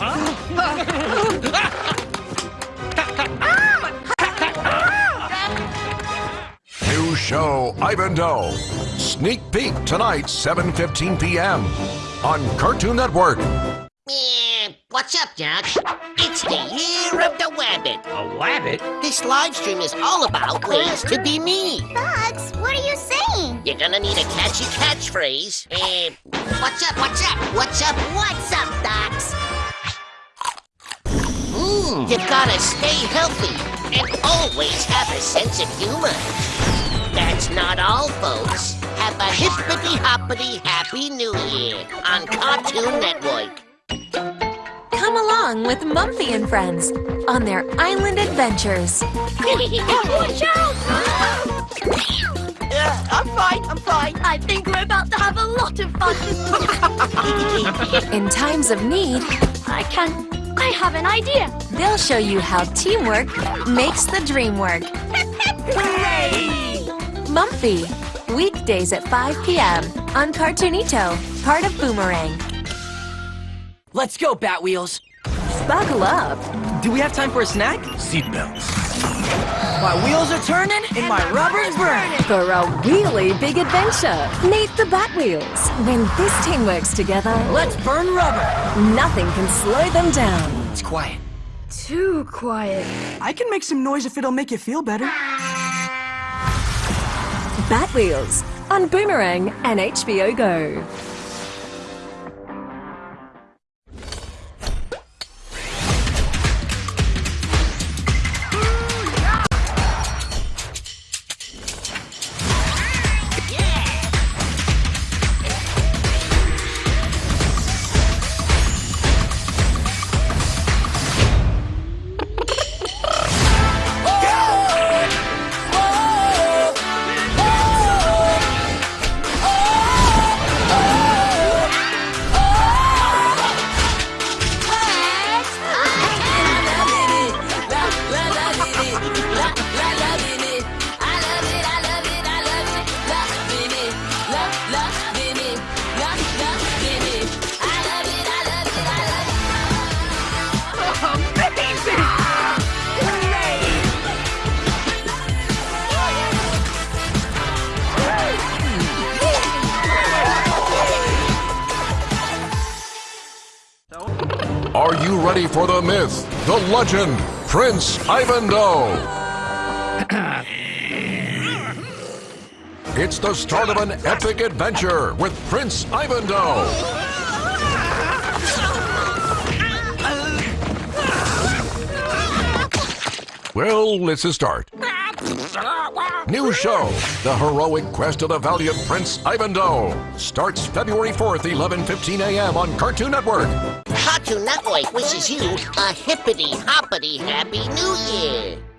New show, Ivandoe. Sneak peek tonight, 7.15 p.m. on Cartoon Network. What's up, Jack? It's the year of the rabbit. A rabbit? This live stream is all about ways to be me. Bugs, what are you saying? You're gonna need a catchy catchphrase. Uh, what's up, what's up, what's up, You've gotta stay healthy and always have a sense of humor. That's not all, folks. Have a hippity hoppity happy new year on Cartoon Network. Come along with Mumfie and friends on their island adventures. Watch out! Uh, I'm fine, I'm fine. I think we're about to have a lot of fun. In times of need, I can. I have an idea. they'll show you how teamwork makes the dream work. Mumfie, weekdays at 5 p.m. on Cartoonito, part of Boomerang. Let's go, Batwheels. Buckle up. Do we have time for a snack? Seatbelts. My wheels are turning and my rubber's burning. For a really big adventure, meet the Batwheels. When this team works together, Let's burn rubber. nothing can slow them down. It's quiet. Too quiet. I can make some noise if it'll make you feel better. Batwheels on Boomerang and HBO Go. Are you ready for the myth, the legend, Prince Ivandoe? It's the start of an epic adventure with Prince Ivandoe. Well, it's a start. New show, The Heroic Quest of the Valiant Prince Ivandoe. Starts February 4th, 11.15 a.m. on Cartoon Network. Cartoon Network wishes you a hippity hoppity happy new year.